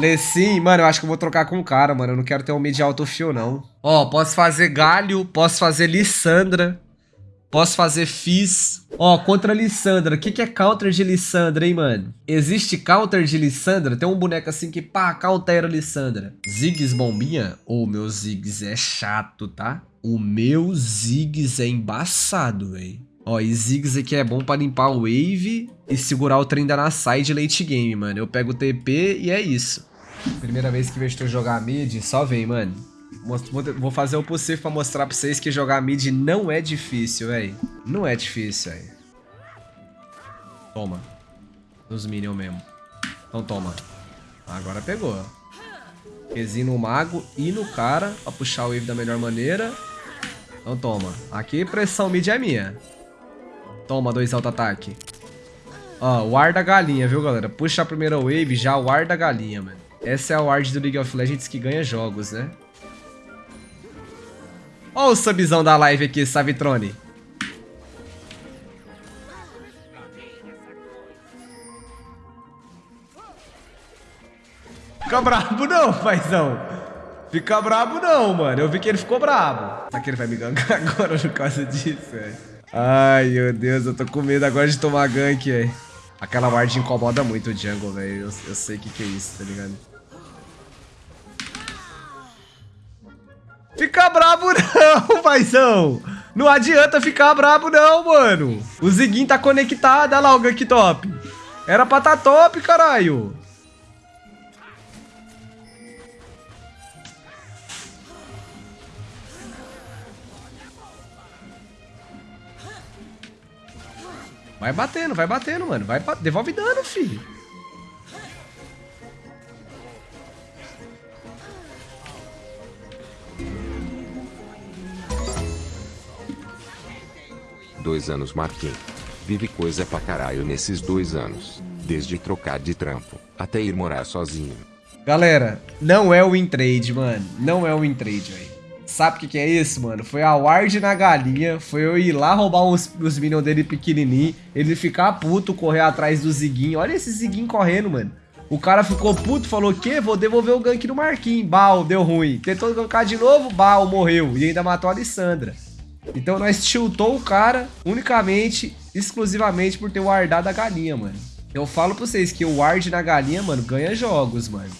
Lecim, mano, eu acho que eu vou trocar com o cara, mano. Eu não quero ter um mid alto fio, não. Ó, posso fazer Galho, posso fazer Lissandra. Posso fazer Fizz. Ó, contra Lissandra. O que, que é counter de Lissandra, hein, mano? Existe counter de Lissandra? Tem um boneco assim que, pá, countera Lissandra. Ziggs bombinha? Ô, oh, meu Ziggs é chato, tá? O meu Ziggs é embaçado, velho. Ó, e Ziggs aqui é bom pra limpar o wave e segurar o trem da na side late game, mano. Eu pego o TP e é isso. Primeira vez que vejo tu jogar mid, só vem, mano. Vou fazer o possível pra mostrar pra vocês que jogar mid não é difícil, velho. Não é difícil, velho. Toma. Nos minions mesmo. Então toma. Agora pegou. Qzinho no mago e no cara pra puxar o wave da melhor maneira. Então toma. Aqui pressão mid é minha. Toma, dois auto-ataque. Ó, o ar da galinha, viu, galera? Puxa a primeira wave, já o ar da galinha, mano. Essa é a ward do League of Legends que ganha jogos, né? Ó o subzão da live aqui, Savitrone. Fica brabo não, paizão. Fica brabo não, mano. Eu vi que ele ficou brabo. Será que ele vai me gankar agora por causa disso, velho? Ai, meu Deus, eu tô com medo agora de tomar gank, velho. Aquela ward incomoda muito o jungle, velho. Eu, eu sei o que, que é isso, tá ligado? Fica brabo não, paizão. Não adianta ficar brabo não, mano. O Ziguin tá conectado, olha lá o gank top. Era pra tá top, caralho. Vai batendo, vai batendo, mano. Vai, devolve dano, filho. Dois anos Marquinhos. Vive coisa pra caralho nesses dois anos. Desde trocar de trampo, até ir morar sozinho. Galera, não é o win trade, mano. Não é o win trade, velho. Sabe o que, que é isso, mano? Foi a ward na galinha, foi eu ir lá roubar os, os minions dele pequenininho, ele ficar puto, correr atrás do Ziguinho. Olha esse Ziguinho correndo, mano. O cara ficou puto, falou que vou devolver o gank no Marquinhos. Bal, deu ruim. Tentou gankar de novo, Bal, morreu. E ainda matou a Alessandra. Então nós tiltou o cara unicamente, exclusivamente por ter wardado a galinha, mano. Eu falo pra vocês que o ward na galinha, mano, ganha jogos, mano.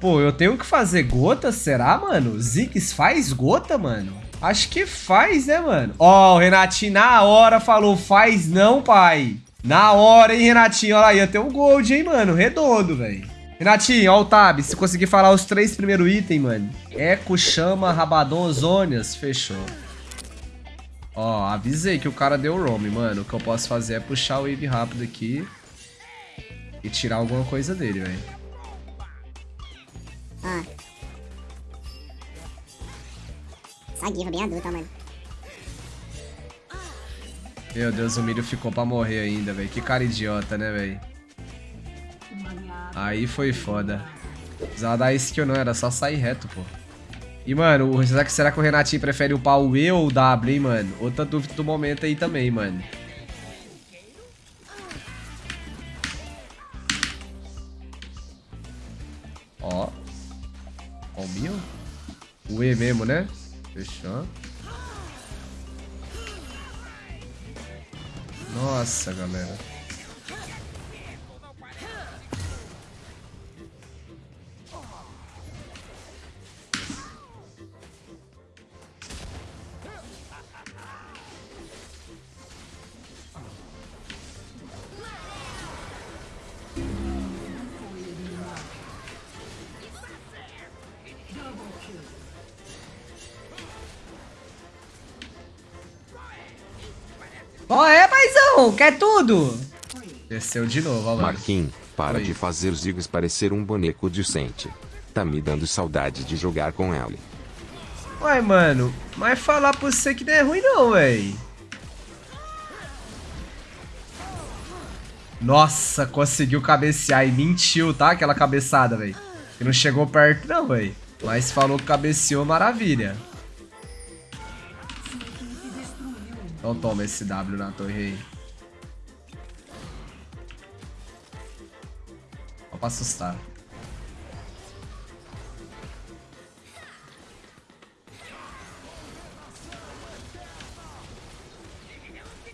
Pô, eu tenho que fazer gota, será, mano? Ziggs faz gota, mano? Acho que faz, né, mano? Ó, o Renatinho na hora falou, faz não, pai. Na hora, hein, Renatinho? Olha aí, ia ter um gold, hein, mano? Redondo, velho. Renatinho, ó o tab. Se conseguir falar os três primeiros itens, mano. Eco, chama, rabadon, zônias. Fechou. Ó, avisei que o cara deu roam, mano. O que eu posso fazer é puxar o wave rápido aqui. E tirar alguma coisa dele, velho. Ah. Essa guiva bem adulta, mano. Meu Deus, o milho ficou pra morrer ainda, velho. Que cara idiota, né, velho? Aí foi foda. Precisava dar skill não, era só sair reto, pô. E, mano, será que, será que o Renatinho prefere upar o E ou o W, hein, mano? Outra dúvida do momento aí também, mano. Ó. Ó o meu. O E mesmo, né? Fechou. Nossa, galera. Ó, oh, é, paizão, quer tudo? Desceu de novo, ó, Marquinhos, para Oi. de fazer os Ziggs parecer um boneco decente. Tá me dando saudade de jogar com ele. Uai, mano, mas falar pra você que não é ruim não, véi. Nossa, conseguiu cabecear e mentiu, tá? Aquela cabeçada, velho. Que não chegou perto não, velho. Mas falou que cabeceou, maravilha. Então toma esse W na torre aí. Só pra assustar.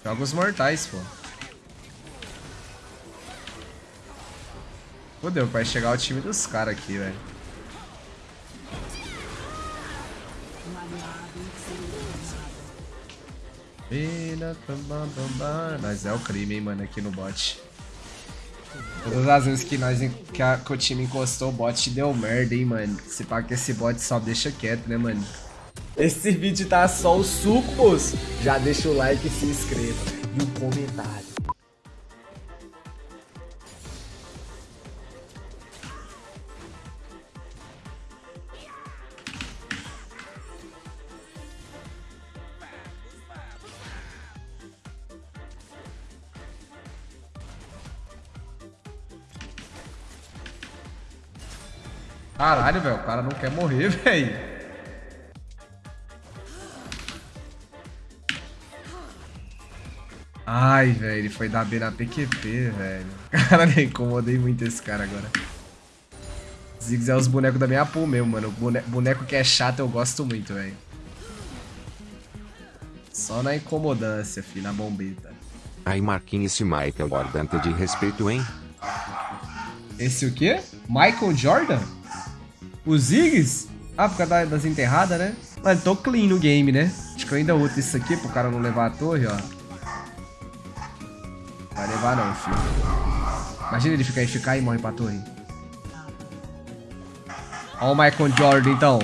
Joga os mortais, pô. Fodeu, vai chegar o time dos caras aqui, velho. Mas é o crime, hein, mano, aqui no bot. Todas as vezes que, nós, que, a, que o time encostou, o bot deu merda, hein, mano. Se pá que esse bot só deixa quieto, né, mano? Esse vídeo tá só os sucos. Já deixa o like e se inscreva. E um comentário. Caralho, velho, o cara não quer morrer, velho. Ai, velho, ele foi dar B na PQP, velho. Caralho, incomodei muito esse cara agora. Ziggs é os bonecos da minha pool mesmo, mano. Boneco, boneco que é chato eu gosto muito, velho. Só na incomodância, fi, na bombeta. Aí Marquinhos esse Michael Jordan de respeito, hein? Esse o quê? Michael Jordan? O Ziggs? Ah, por causa das enterradas, né? Mano, tô clean no game, né? Acho que eu ainda uso isso aqui pro cara não levar a torre, ó. Vai levar não, filho. Imagina ele ficar ficar e morre pra torre. Ó o Michael Jordan, então.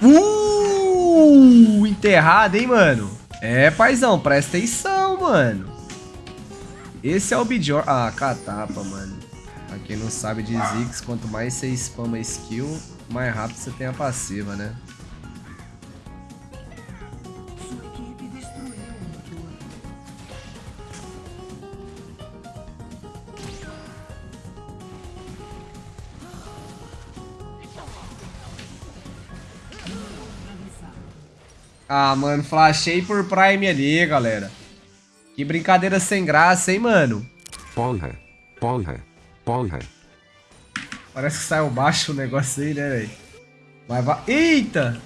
Uh! Enterrado, hein, mano? É, paizão, presta atenção, mano. Esse é o Bijor... Ah, catapa, mano. Pra quem não sabe de Ziggs, quanto mais você spama skill, mais rápido você tem a passiva, né? Ah, mano, flashei por Prime ali, galera. Que brincadeira sem graça, hein, mano? Porra, porra. Porra. Parece que saiu baixo o negócio aí, né, velho? Vai, vai. Eita!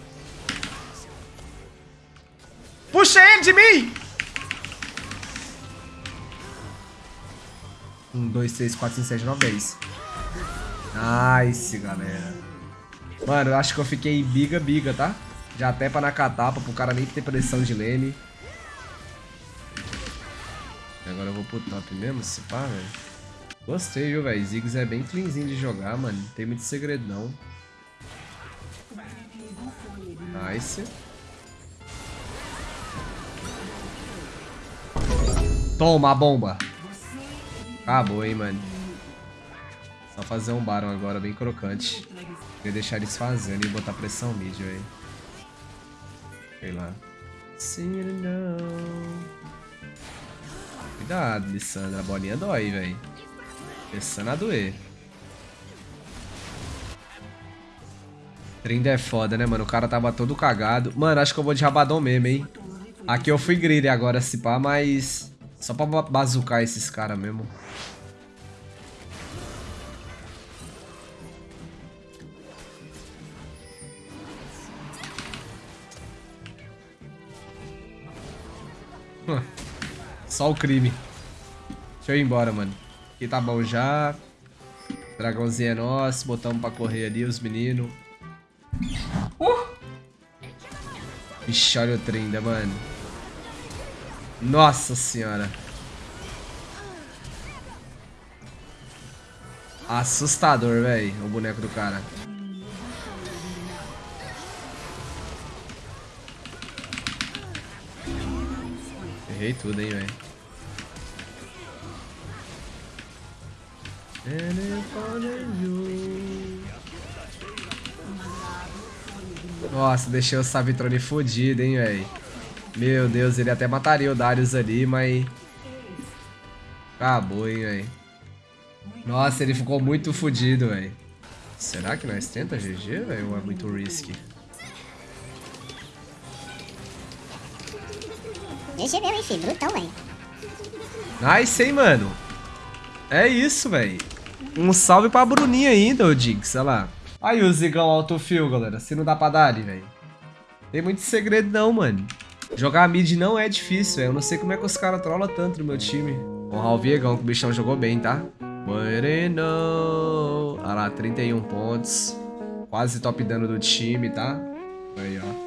Puxa ele de mim! Um, dois, três, quatro, cinco, seis, nove, dez. Nice, galera. Mano, eu acho que eu fiquei biga, biga, tá? Já até pra na catapa, pro cara nem ter pressão de lane. Agora eu vou pro top mesmo, se pá, velho. Gostei, viu, velho? Ziggs é bem cleanzinho de jogar, mano. Não tem muito segredo, não. Nice. Toma a bomba. Acabou, hein, mano. Só fazer um Baron agora, bem crocante. Queria deixar eles fazendo e botar pressão mid, velho. Sei lá. Cuidado, Lissandra. A bolinha dói, velho. Começando a doer. 30 é foda, né, mano? O cara tava todo cagado. Mano, acho que eu vou de rabadão mesmo, hein? Aqui eu fui grilha agora, se pá, mas... Só pra bazucar esses caras mesmo. Só o crime. Deixa eu ir embora, mano. Aqui tá bom já. Dragãozinho é nosso. Botamos pra correr ali os meninos. Uh! Ixi, olha o Trinda, mano. Nossa senhora. Assustador, velho, o boneco do cara. Errei tudo, hein, velho. Nossa, deixei o Savitrone fodido, hein, velho. Meu Deus, ele até mataria o Darius ali, mas... Acabou, hein, velho. Nossa, ele ficou muito fodido, velho. Será que nós tenta GG, velho? Ou é muito risky? GG mesmo, filho. Brutão, velho. Nice, hein, mano. É isso, velho. Um salve pra Bruninha ainda, ô Diggs, sei lá. Aí o Zigão autofill, galera. Se não dá pra dar ali, velho. Tem muito segredo não, mano. Jogar mid não é difícil, velho. Eu não sei como é que os caras trollam tanto no meu time. Honrar o Viegão, que o bichão jogou bem, tá? Moreno. Olha lá, 31 pontos. Quase top dano do time, tá? Aí, ó.